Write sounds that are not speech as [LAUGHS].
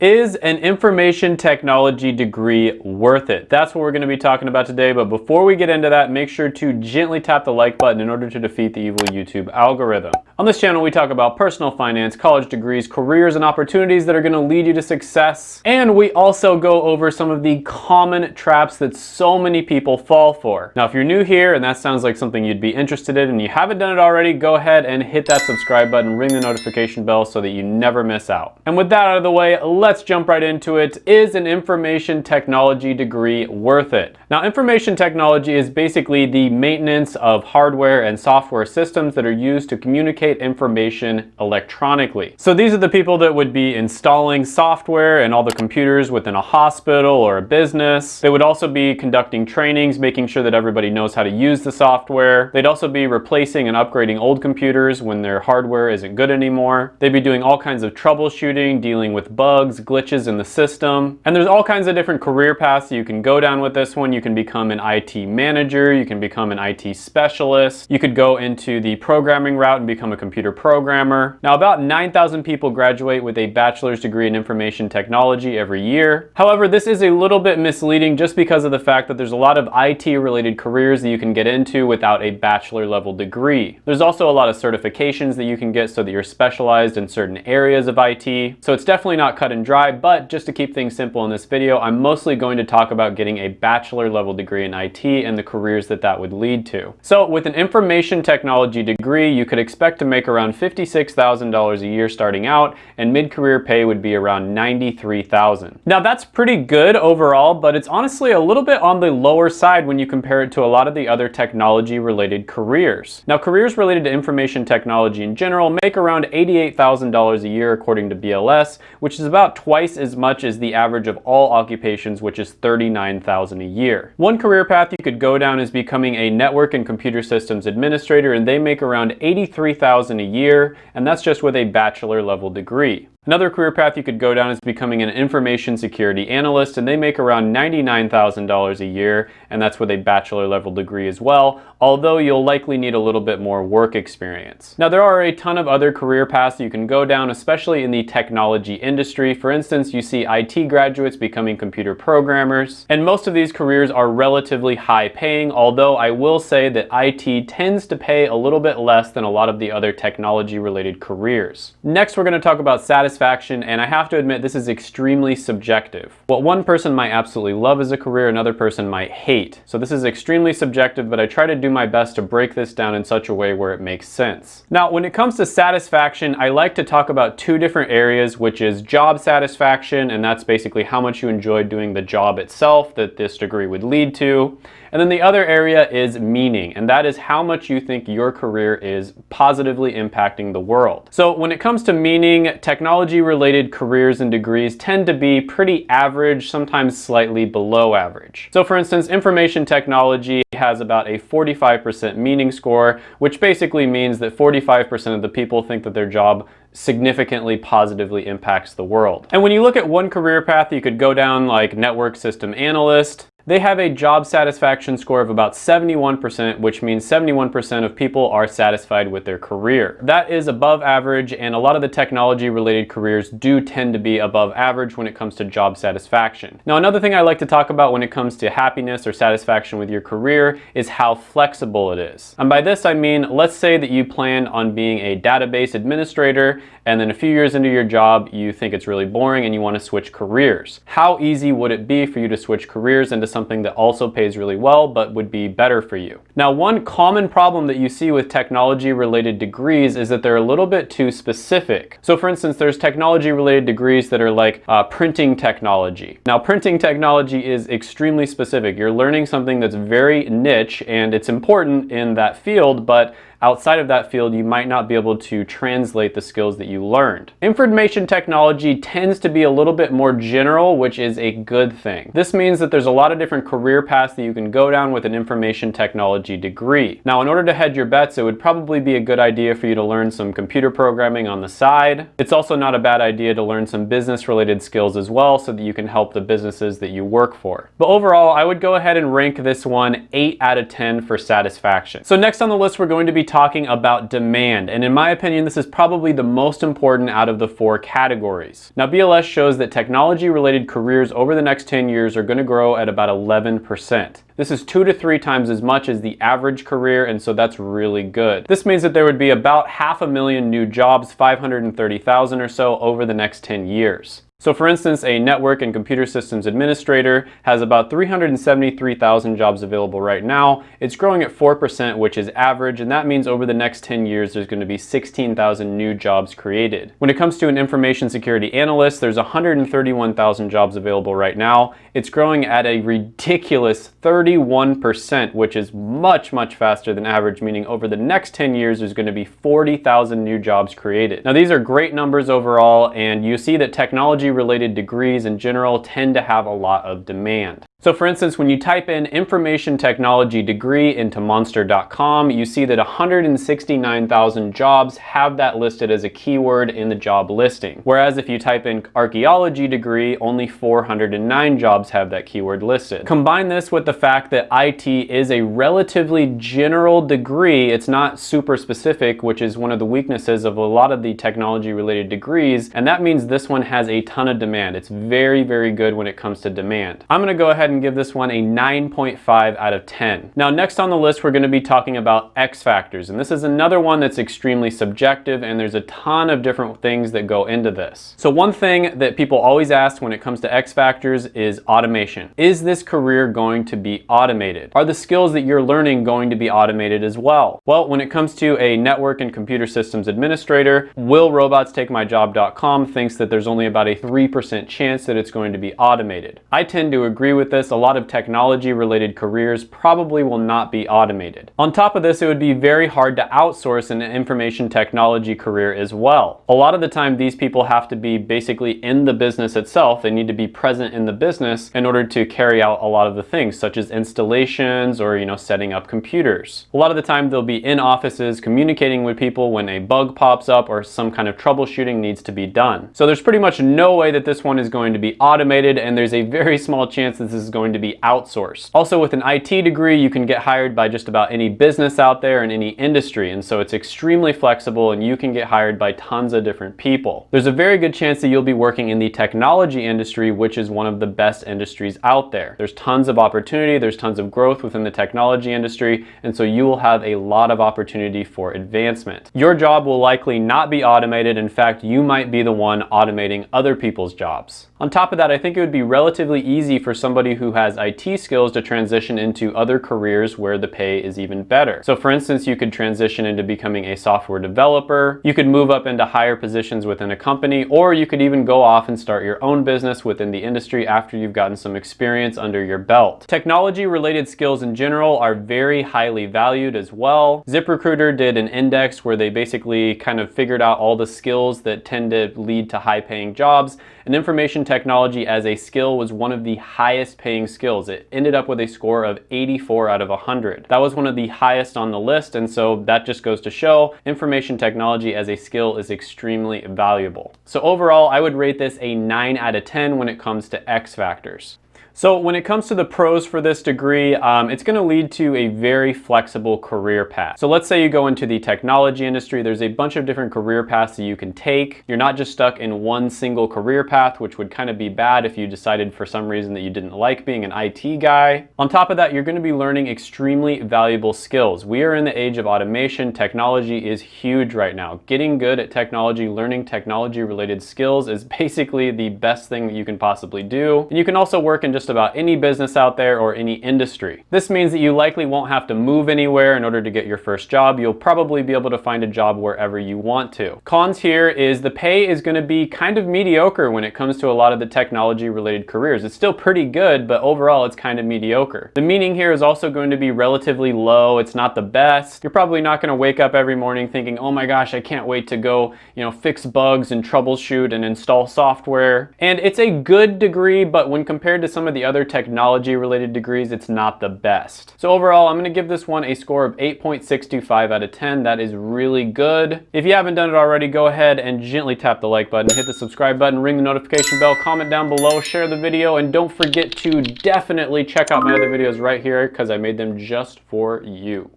Is an information technology degree worth it? That's what we're going to be talking about today, but before we get into that, make sure to gently tap the like button in order to defeat the evil YouTube algorithm. On this channel, we talk about personal finance, college degrees, careers, and opportunities that are going to lead you to success. And we also go over some of the common traps that so many people fall for. Now, if you're new here and that sounds like something you'd be interested in and you haven't done it already, go ahead and hit that subscribe button, ring the notification bell so that you never miss out. And with that out of the way, let's jump right into it. Is an information technology degree worth it? Now, information technology is basically the maintenance of hardware and software systems that are used to communicate communicate information electronically. So these are the people that would be installing software and all the computers within a hospital or a business. They would also be conducting trainings, making sure that everybody knows how to use the software. They'd also be replacing and upgrading old computers when their hardware isn't good anymore. They'd be doing all kinds of troubleshooting, dealing with bugs, glitches in the system. And there's all kinds of different career paths you can go down with this one. You can become an IT manager, you can become an IT specialist, you could go into the programming route and become a computer programmer. Now about 9,000 people graduate with a bachelor's degree in information technology every year. However, this is a little bit misleading just because of the fact that there's a lot of IT related careers that you can get into without a bachelor level degree. There's also a lot of certifications that you can get so that you're specialized in certain areas of IT. So it's definitely not cut and dry, but just to keep things simple in this video, I'm mostly going to talk about getting a bachelor level degree in IT and the careers that that would lead to. So with an information technology degree, you could expect to make around $56,000 a year starting out, and mid-career pay would be around $93,000. Now that's pretty good overall, but it's honestly a little bit on the lower side when you compare it to a lot of the other technology-related careers. Now careers related to information technology in general make around $88,000 a year according to BLS, which is about twice as much as the average of all occupations, which is $39,000 a year. One career path you could go down is becoming a network and computer systems administrator, and they make around $83,000 a year, and that's just with a bachelor level degree. Another career path you could go down is becoming an information security analyst, and they make around $99,000 a year, and that's with a bachelor level degree as well, although you'll likely need a little bit more work experience. Now there are a ton of other career paths you can go down, especially in the technology industry. For instance, you see IT graduates becoming computer programmers, and most of these careers are relatively high paying, although I will say that IT tends to pay a little bit less than a lot of the other technology related careers. Next, we're gonna talk about satisfaction satisfaction, and I have to admit this is extremely subjective. What one person might absolutely love as a career, another person might hate. So this is extremely subjective, but I try to do my best to break this down in such a way where it makes sense. Now, when it comes to satisfaction, I like to talk about two different areas, which is job satisfaction, and that's basically how much you enjoy doing the job itself that this degree would lead to. And then the other area is meaning, and that is how much you think your career is positively impacting the world. So when it comes to meaning, technology related careers and degrees tend to be pretty average, sometimes slightly below average. So for instance, information technology has about a 45% meaning score, which basically means that 45% of the people think that their job significantly positively impacts the world. And when you look at one career path, you could go down like network system analyst, they have a job satisfaction score of about 71%, which means 71% of people are satisfied with their career. That is above average, and a lot of the technology related careers do tend to be above average when it comes to job satisfaction. Now, another thing I like to talk about when it comes to happiness or satisfaction with your career is how flexible it is. And by this, I mean, let's say that you plan on being a database administrator, and then a few years into your job, you think it's really boring and you want to switch careers. How easy would it be for you to switch careers into something that also pays really well but would be better for you. Now one common problem that you see with technology related degrees is that they're a little bit too specific. So for instance there's technology related degrees that are like uh, printing technology. Now printing technology is extremely specific. You're learning something that's very niche and it's important in that field but outside of that field, you might not be able to translate the skills that you learned. Information technology tends to be a little bit more general, which is a good thing. This means that there's a lot of different career paths that you can go down with an information technology degree. Now, in order to hedge your bets, it would probably be a good idea for you to learn some computer programming on the side. It's also not a bad idea to learn some business related skills as well so that you can help the businesses that you work for. But overall, I would go ahead and rank this one 8 out of 10 for satisfaction. So next on the list, we're going to be talking about demand. And in my opinion, this is probably the most important out of the four categories. Now, BLS shows that technology related careers over the next 10 years are gonna grow at about 11%. This is two to three times as much as the average career, and so that's really good. This means that there would be about half a million new jobs, 530,000 or so, over the next 10 years. So for instance, a network and computer systems administrator has about 373,000 jobs available right now. It's growing at 4%, which is average, and that means over the next 10 years, there's gonna be 16,000 new jobs created. When it comes to an information security analyst, there's 131,000 jobs available right now. It's growing at a ridiculous 31%, which is much, much faster than average, meaning over the next 10 years, there's gonna be 40,000 new jobs created. Now, these are great numbers overall, and you see that technology related degrees in general tend to have a lot of demand. So for instance, when you type in information technology degree into monster.com, you see that 169,000 jobs have that listed as a keyword in the job listing. Whereas if you type in archaeology degree, only 409 jobs have that keyword listed. Combine this with the fact that IT is a relatively general degree, it's not super specific, which is one of the weaknesses of a lot of the technology related degrees, and that means this one has a ton of demand. It's very, very good when it comes to demand. I'm gonna go ahead ahead and give this one a 9.5 out of 10. Now next on the list we're going to be talking about X factors and this is another one that's extremely subjective and there's a ton of different things that go into this. So one thing that people always ask when it comes to X factors is automation. Is this career going to be automated? Are the skills that you're learning going to be automated as well? Well, when it comes to a network and computer systems administrator, willrobotstakemyjob.com thinks that there's only about a 3% chance that it's going to be automated. I tend to agree with this this, a lot of technology related careers probably will not be automated. On top of this, it would be very hard to outsource an information technology career as well. A lot of the time, these people have to be basically in the business itself. They need to be present in the business in order to carry out a lot of the things, such as installations or, you know, setting up computers. A lot of the time, they'll be in offices communicating with people when a bug pops up or some kind of troubleshooting needs to be done. So there's pretty much no way that this one is going to be automated, and there's a very small chance this is is going to be outsourced. Also with an IT degree, you can get hired by just about any business out there in any industry. And so it's extremely flexible and you can get hired by tons of different people. There's a very good chance that you'll be working in the technology industry, which is one of the best industries out there. There's tons of opportunity, there's tons of growth within the technology industry, and so you will have a lot of opportunity for advancement. Your job will likely not be automated. In fact, you might be the one automating other people's jobs. On top of that, I think it would be relatively easy for somebody who has IT skills to transition into other careers where the pay is even better. So for instance, you could transition into becoming a software developer, you could move up into higher positions within a company, or you could even go off and start your own business within the industry after you've gotten some experience under your belt. Technology related skills in general are very highly valued as well. ZipRecruiter did an index where they basically kind of figured out all the skills that tend to lead to high paying jobs and information technology as a skill was one of the highest paying skills. It ended up with a score of 84 out of 100. That was one of the highest on the list and so that just goes to show information technology as a skill is extremely valuable. So overall, I would rate this a 9 out of 10 when it comes to X factors. So when it comes to the pros for this degree, um, it's gonna lead to a very flexible career path. So let's say you go into the technology industry, there's a bunch of different career paths that you can take. You're not just stuck in one single career path, which would kind of be bad if you decided for some reason that you didn't like being an IT guy. On top of that, you're gonna be learning extremely valuable skills. We are in the age of automation. Technology is huge right now. Getting good at technology, learning technology related skills is [LAUGHS] basically the best thing that you can possibly do. And you can also work in just just about any business out there or any industry. This means that you likely won't have to move anywhere in order to get your first job. You'll probably be able to find a job wherever you want to. Cons here is the pay is gonna be kind of mediocre when it comes to a lot of the technology related careers. It's still pretty good, but overall it's kind of mediocre. The meaning here is also going to be relatively low. It's not the best. You're probably not gonna wake up every morning thinking, oh my gosh, I can't wait to go, you know, fix bugs and troubleshoot and install software. And it's a good degree, but when compared to some of the the other technology related degrees, it's not the best. So overall, I'm gonna give this one a score of 8.625 out of 10. That is really good. If you haven't done it already, go ahead and gently tap the like button, hit the subscribe button, ring the notification bell, comment down below, share the video, and don't forget to definitely check out my other videos right here because I made them just for you.